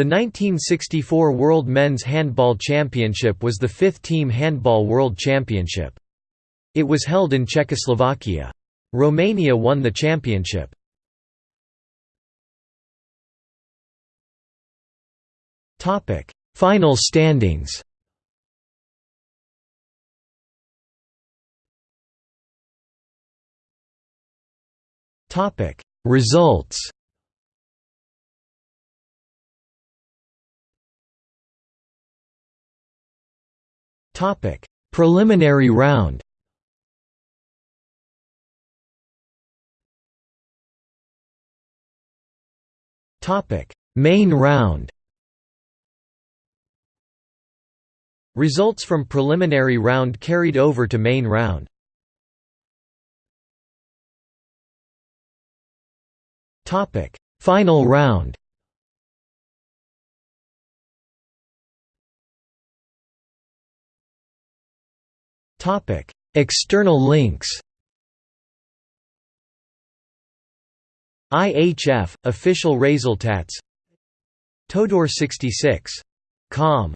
The 1964 World Men's Handball Championship was the fifth Team Handball World Championship. It was held in Czechoslovakia. Romania won the championship. Final standings Results Topic: Preliminary round. Topic: Main round. Results from preliminary round carried over to main round. Topic: Final round. Topic: External links. IHF official resultats. Todor 66. Com